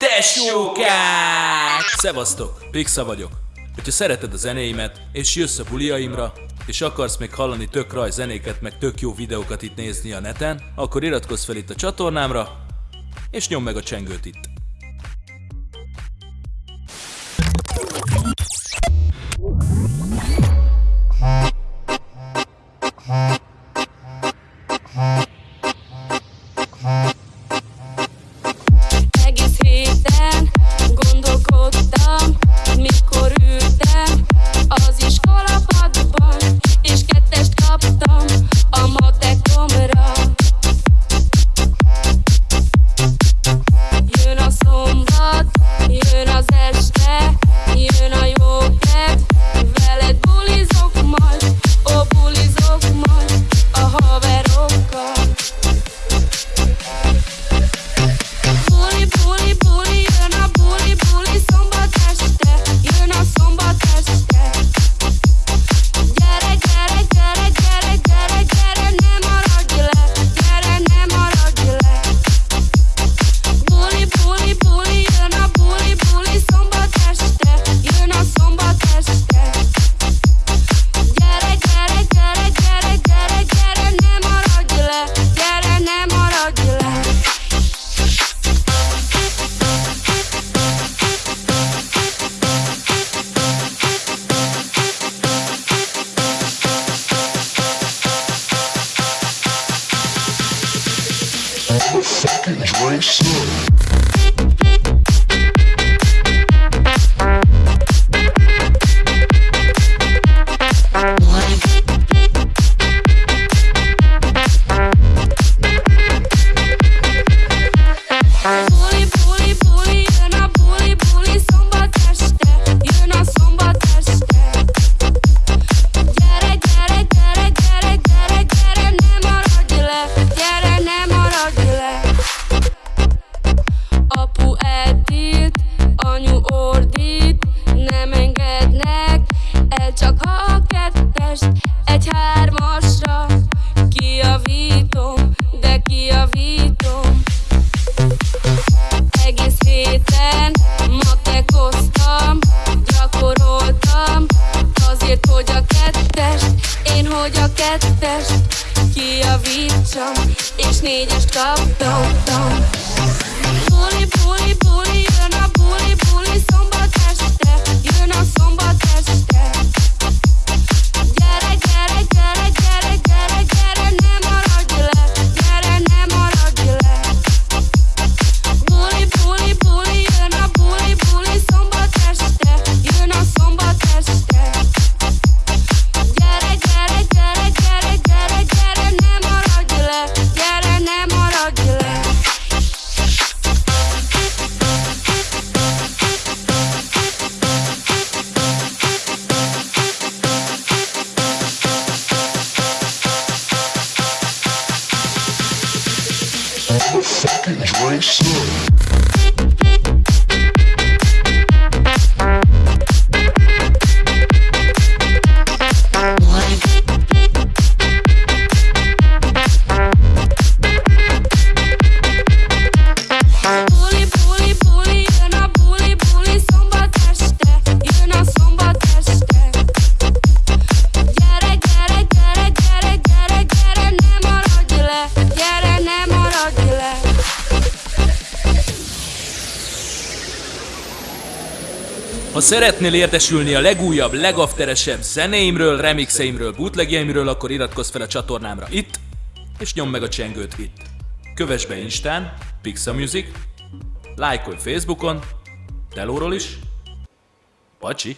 Tesókák! Szevasztok, Pixa vagyok. Hogyha szereted a zenéimet, és jössz a buliaimra, és akarsz még hallani tök raj zenéket, meg tök jó videókat itt nézni a neten, akkor iratkozz fel itt a csatornámra, és nyomd meg a csengőt itt. you Drink up. kettest kijavítsam, és négyes kaptam. motherfucking fucking drinker. Ha szeretnél értesülni a legújabb, legafteresebb zenéimről, remixeimről, bootlegjeimről, akkor iratkozz fel a csatornámra itt, és nyomd meg a csengőt itt. Kövess be Instán, Pixa Music, lájkolj Facebookon, Telóról is, Pacsi!